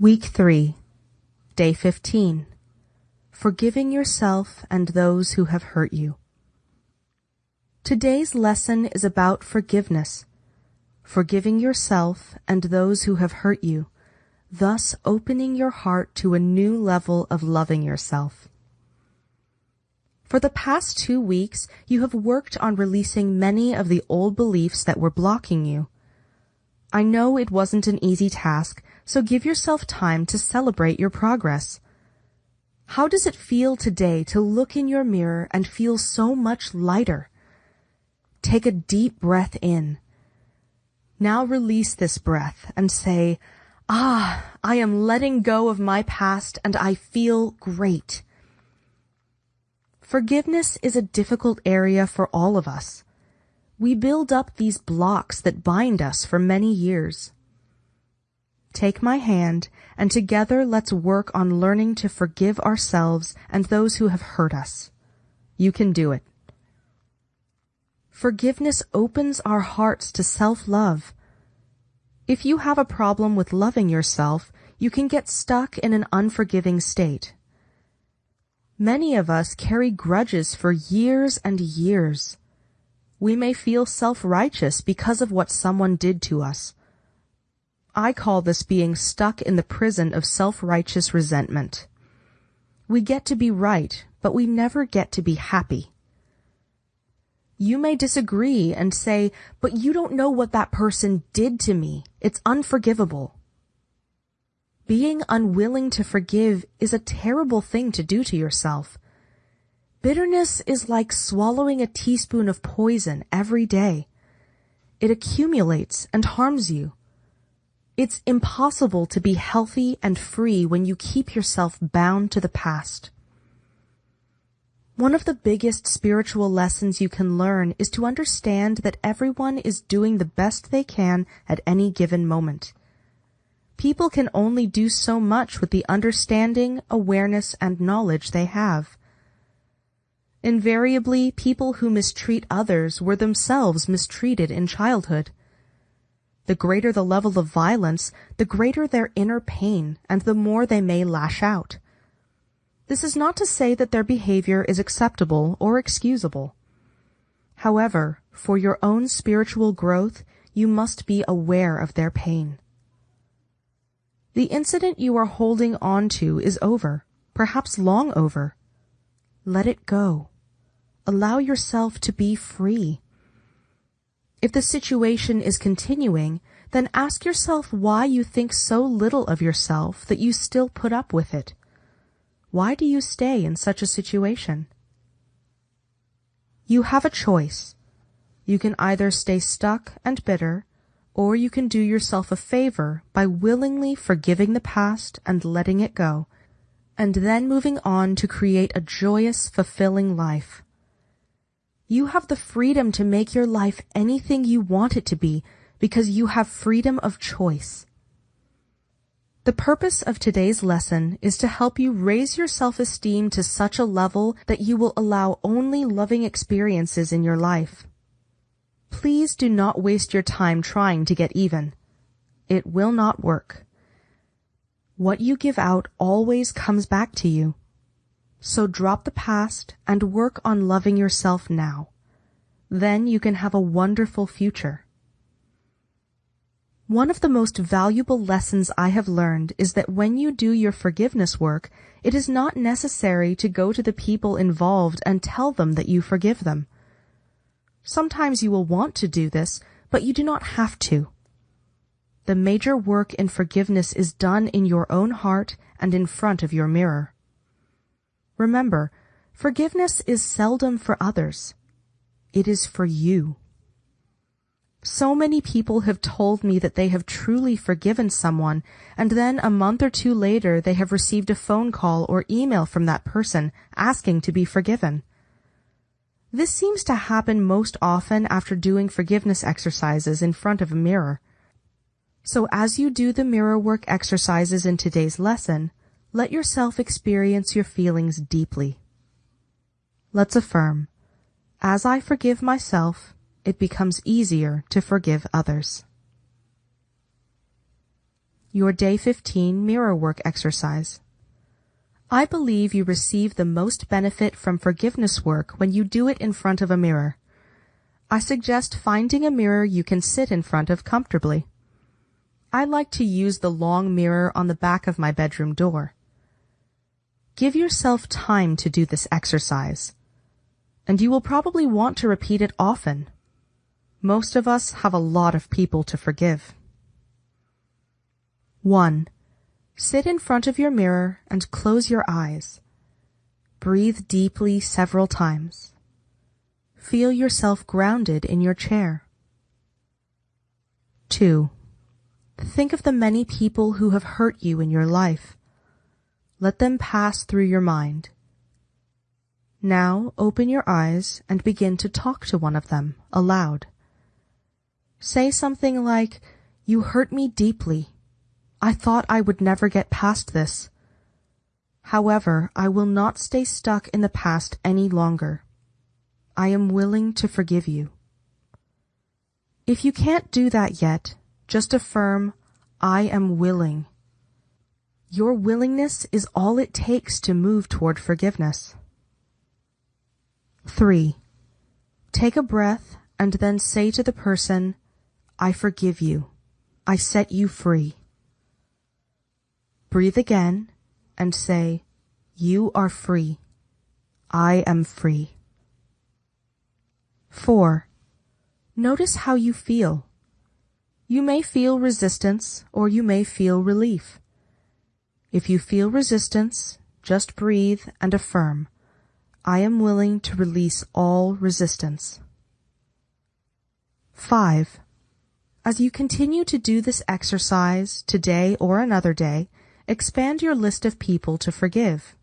Week 3, Day 15. Forgiving yourself and those who have hurt you. Today's lesson is about forgiveness, forgiving yourself and those who have hurt you, thus opening your heart to a new level of loving yourself. For the past two weeks, you have worked on releasing many of the old beliefs that were blocking you. I know it wasn't an easy task, so give yourself time to celebrate your progress. How does it feel today to look in your mirror and feel so much lighter? Take a deep breath in. Now release this breath and say, Ah, I am letting go of my past and I feel great. Forgiveness is a difficult area for all of us. We build up these blocks that bind us for many years. Take my hand, and together let's work on learning to forgive ourselves and those who have hurt us. You can do it. Forgiveness opens our hearts to self-love. If you have a problem with loving yourself, you can get stuck in an unforgiving state. Many of us carry grudges for years and years. We may feel self-righteous because of what someone did to us. I call this being stuck in the prison of self-righteous resentment. We get to be right, but we never get to be happy. You may disagree and say, but you don't know what that person did to me. It's unforgivable. Being unwilling to forgive is a terrible thing to do to yourself. Bitterness is like swallowing a teaspoon of poison every day. It accumulates and harms you. It's impossible to be healthy and free when you keep yourself bound to the past. One of the biggest spiritual lessons you can learn is to understand that everyone is doing the best they can at any given moment. People can only do so much with the understanding, awareness, and knowledge they have. Invariably, people who mistreat others were themselves mistreated in childhood. The greater the level of violence, the greater their inner pain, and the more they may lash out. This is not to say that their behavior is acceptable or excusable. However, for your own spiritual growth, you must be aware of their pain. The incident you are holding on to is over, perhaps long over. Let it go. Allow yourself to be free. If the situation is continuing, then ask yourself why you think so little of yourself that you still put up with it. Why do you stay in such a situation? You have a choice. You can either stay stuck and bitter, or you can do yourself a favor by willingly forgiving the past and letting it go, and then moving on to create a joyous, fulfilling life. You have the freedom to make your life anything you want it to be because you have freedom of choice. The purpose of today's lesson is to help you raise your self-esteem to such a level that you will allow only loving experiences in your life. Please do not waste your time trying to get even. It will not work. What you give out always comes back to you. So drop the past and work on loving yourself now. Then you can have a wonderful future. One of the most valuable lessons I have learned is that when you do your forgiveness work, it is not necessary to go to the people involved and tell them that you forgive them. Sometimes you will want to do this, but you do not have to. The major work in forgiveness is done in your own heart and in front of your mirror. Remember, forgiveness is seldom for others. It is for you. So many people have told me that they have truly forgiven someone, and then a month or two later they have received a phone call or email from that person asking to be forgiven. This seems to happen most often after doing forgiveness exercises in front of a mirror. So as you do the mirror work exercises in today's lesson, let yourself experience your feelings deeply. Let's affirm, as I forgive myself, it becomes easier to forgive others. Your Day 15 Mirror Work Exercise. I believe you receive the most benefit from forgiveness work when you do it in front of a mirror. I suggest finding a mirror you can sit in front of comfortably. I like to use the long mirror on the back of my bedroom door. Give yourself time to do this exercise, and you will probably want to repeat it often. Most of us have a lot of people to forgive. 1. Sit in front of your mirror and close your eyes. Breathe deeply several times. Feel yourself grounded in your chair. 2. Think of the many people who have hurt you in your life. Let them pass through your mind. Now open your eyes and begin to talk to one of them aloud. Say something like, You hurt me deeply. I thought I would never get past this. However, I will not stay stuck in the past any longer. I am willing to forgive you. If you can't do that yet, just affirm, I am willing. Your willingness is all it takes to move toward forgiveness. 3. Take a breath and then say to the person, I forgive you. I set you free. Breathe again and say, You are free. I am free. 4. Notice how you feel. You may feel resistance or you may feel relief. If you feel resistance, just breathe and affirm, I am willing to release all resistance. 5. As you continue to do this exercise today or another day, Expand your list of people to forgive.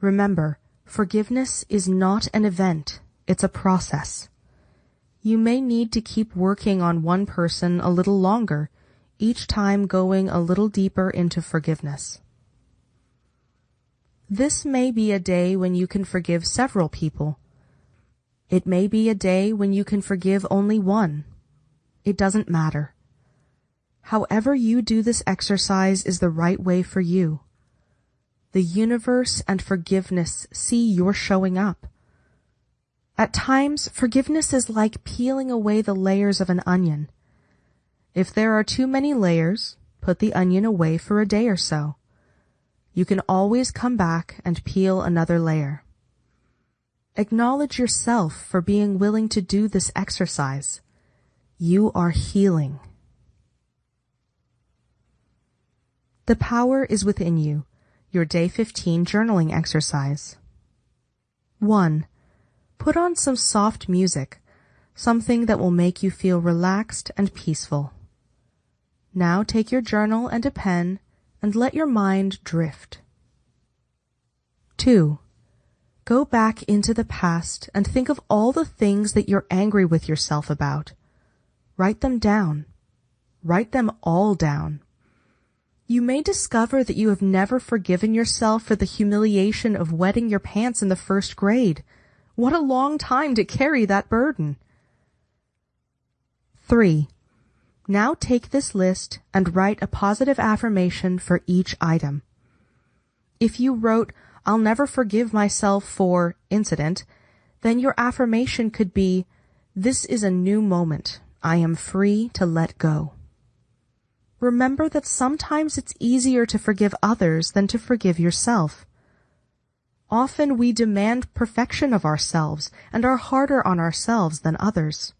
Remember, forgiveness is not an event, it's a process. You may need to keep working on one person a little longer, each time going a little deeper into forgiveness. This may be a day when you can forgive several people. It may be a day when you can forgive only one. It doesn't matter. However you do this exercise is the right way for you. The universe and forgiveness see you're showing up. At times, forgiveness is like peeling away the layers of an onion. If there are too many layers, put the onion away for a day or so. You can always come back and peel another layer. Acknowledge yourself for being willing to do this exercise. You are healing. The power is within you. Your day 15 journaling exercise. 1. Put on some soft music, something that will make you feel relaxed and peaceful. Now take your journal and a pen and let your mind drift. 2. Go back into the past and think of all the things that you're angry with yourself about. Write them down. Write them all down. You may discover that you have never forgiven yourself for the humiliation of wetting your pants in the first grade. What a long time to carry that burden. 3. Now take this list and write a positive affirmation for each item. If you wrote, I'll never forgive myself for incident, then your affirmation could be, this is a new moment. I am free to let go. Remember that sometimes it's easier to forgive others than to forgive yourself. Often we demand perfection of ourselves and are harder on ourselves than others.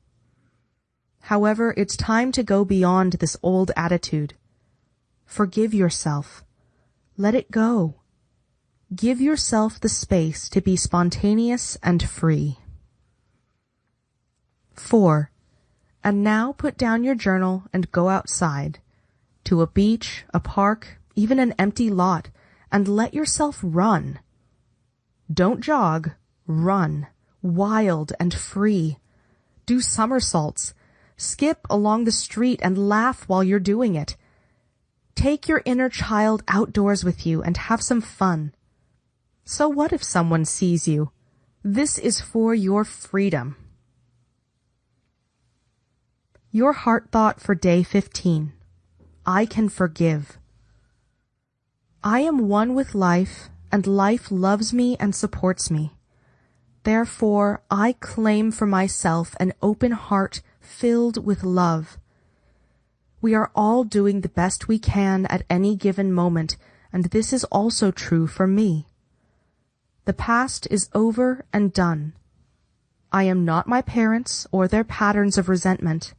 However, it's time to go beyond this old attitude. Forgive yourself. Let it go. Give yourself the space to be spontaneous and free. 4. And now put down your journal and go outside to a beach, a park, even an empty lot, and let yourself run. Don't jog, run, wild and free. Do somersaults, skip along the street and laugh while you're doing it. Take your inner child outdoors with you and have some fun. So what if someone sees you? This is for your freedom. Your heart thought for day 15. I can forgive. I am one with life, and life loves me and supports me. Therefore, I claim for myself an open heart filled with love. We are all doing the best we can at any given moment, and this is also true for me. The past is over and done. I am not my parents or their patterns of resentment.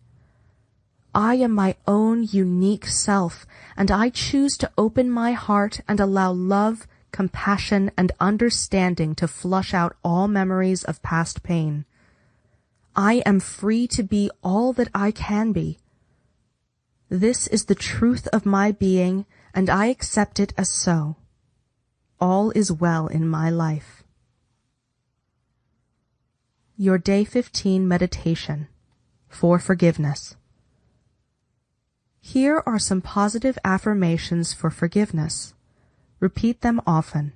I am my own unique self, and I choose to open my heart and allow love, compassion, and understanding to flush out all memories of past pain. I am free to be all that I can be. This is the truth of my being, and I accept it as so. All is well in my life. Your Day 15 Meditation for Forgiveness Here are some positive affirmations for forgiveness. Repeat them often.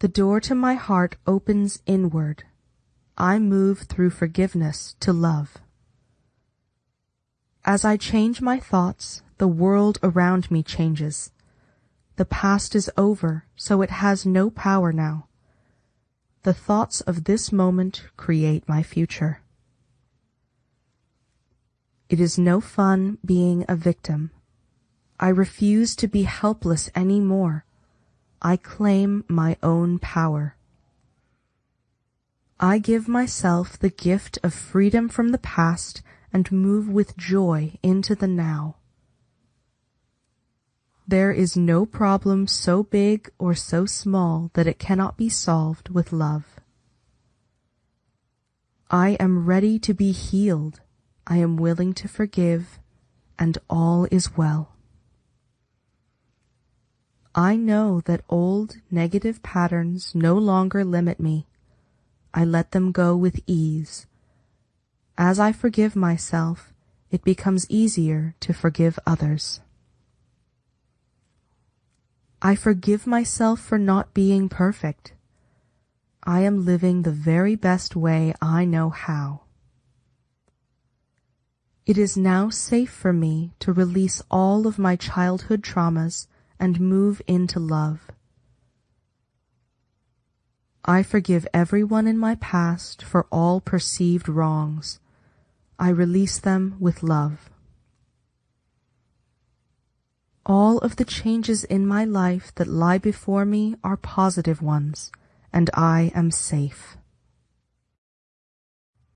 The door to my heart opens inward. I move through forgiveness to love. As I change my thoughts, the world around me changes. The past is over, so it has no power now. The thoughts of this moment create my future. It is no fun being a victim. I refuse to be helpless any more. I claim my own power. I give myself the gift of freedom from the past and move with joy into the now. There is no problem so big or so small that it cannot be solved with love. I am ready to be healed. I am willing to forgive, and all is well. I know that old negative patterns no longer limit me. I let them go with ease. As I forgive myself, it becomes easier to forgive others. I forgive myself for not being perfect. I am living the very best way I know how. It is now safe for me to release all of my childhood traumas and move into love. I forgive everyone in my past for all perceived wrongs. I release them with love. All of the changes in my life that lie before me are positive ones, and I am safe.